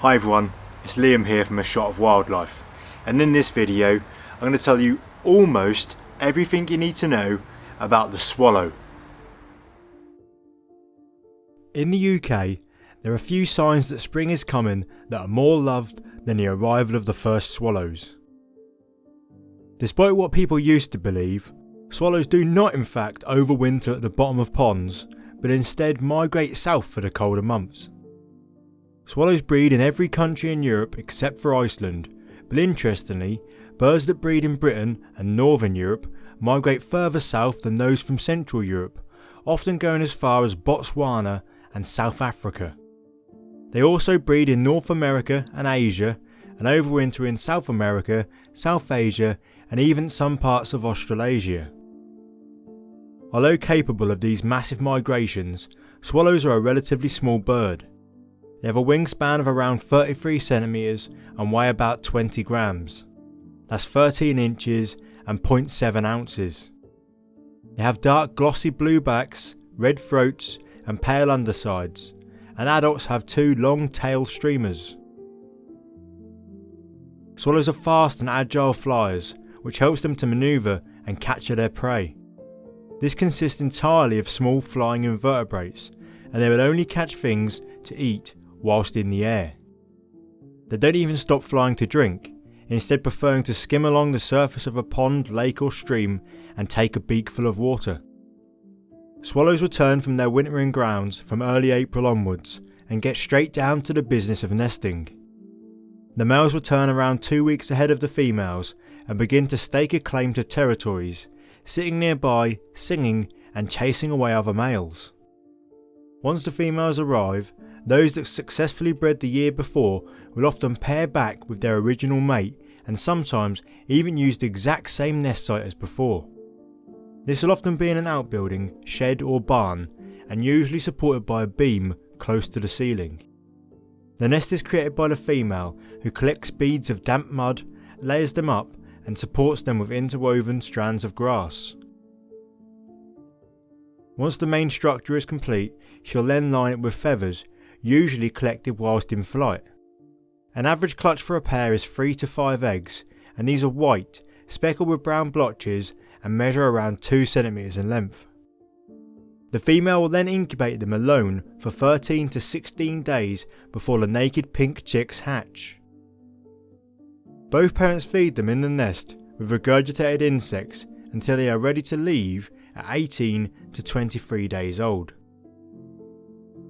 Hi everyone, it's Liam here from A Shot of Wildlife and in this video I'm going to tell you almost everything you need to know about the swallow. In the UK there are a few signs that spring is coming that are more loved than the arrival of the first swallows. Despite what people used to believe, swallows do not in fact overwinter at the bottom of ponds but instead migrate south for the colder months. Swallows breed in every country in Europe except for Iceland, but interestingly, birds that breed in Britain and Northern Europe migrate further south than those from Central Europe, often going as far as Botswana and South Africa. They also breed in North America and Asia, and overwinter in South America, South Asia, and even some parts of Australasia. Although capable of these massive migrations, swallows are a relatively small bird. They have a wingspan of around 33 centimeters and weigh about 20 grams. That's 13 inches and 0.7 ounces. They have dark glossy blue backs, red throats and pale undersides, and adults have two long tail streamers. Swallows are fast and agile flyers, which helps them to manoeuvre and capture their prey. This consists entirely of small flying invertebrates, and they will only catch things to eat whilst in the air. They don't even stop flying to drink, instead preferring to skim along the surface of a pond, lake or stream and take a beakful of water. Swallows return from their wintering grounds from early April onwards and get straight down to the business of nesting. The males return around two weeks ahead of the females and begin to stake a claim to territories, sitting nearby, singing and chasing away other males. Once the females arrive, those that successfully bred the year before will often pair back with their original mate and sometimes even use the exact same nest site as before. This will often be in an outbuilding, shed or barn and usually supported by a beam close to the ceiling. The nest is created by the female who collects beads of damp mud, layers them up and supports them with interwoven strands of grass. Once the main structure is complete, she'll then line it with feathers usually collected whilst in flight. An average clutch for a pair is 3 to 5 eggs, and these are white, speckled with brown blotches, and measure around 2 cm in length. The female will then incubate them alone for 13 to 16 days before the naked pink chicks hatch. Both parents feed them in the nest with regurgitated insects until they are ready to leave at 18 to 23 days old.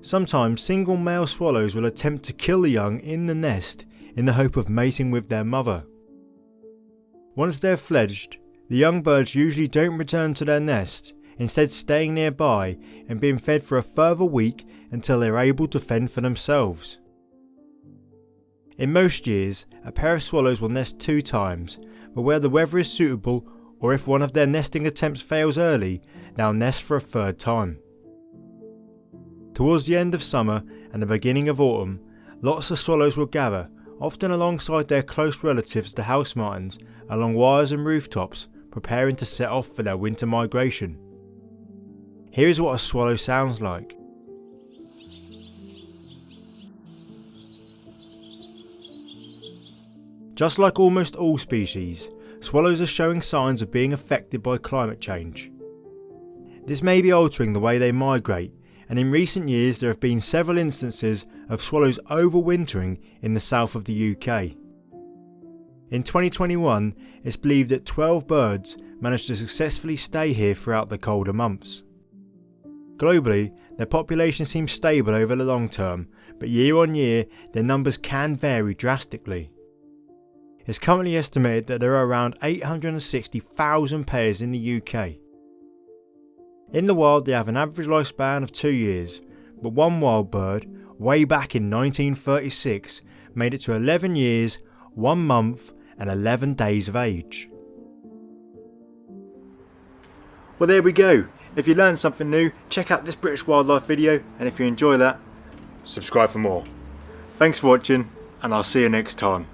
Sometimes single male swallows will attempt to kill the young in the nest in the hope of mating with their mother. Once they're fledged, the young birds usually don't return to their nest, instead staying nearby and being fed for a further week until they're able to fend for themselves. In most years, a pair of swallows will nest two times, but where the weather is suitable or if one of their nesting attempts fails early, they'll nest for a third time. Towards the end of summer and the beginning of autumn, lots of swallows will gather, often alongside their close relatives the house martins, along wires and rooftops, preparing to set off for their winter migration. Here is what a swallow sounds like. Just like almost all species, swallows are showing signs of being affected by climate change. This may be altering the way they migrate and in recent years there have been several instances of swallows overwintering in the south of the UK. In 2021, it's believed that 12 birds managed to successfully stay here throughout the colder months. Globally, their population seems stable over the long term, but year on year their numbers can vary drastically. It's currently estimated that there are around 860,000 pairs in the UK, in the wild they have an average lifespan of 2 years, but one wild bird, way back in 1936, made it to 11 years, 1 month and 11 days of age. Well there we go, if you learned something new, check out this British wildlife video and if you enjoy that, subscribe for more. Thanks for watching and I'll see you next time.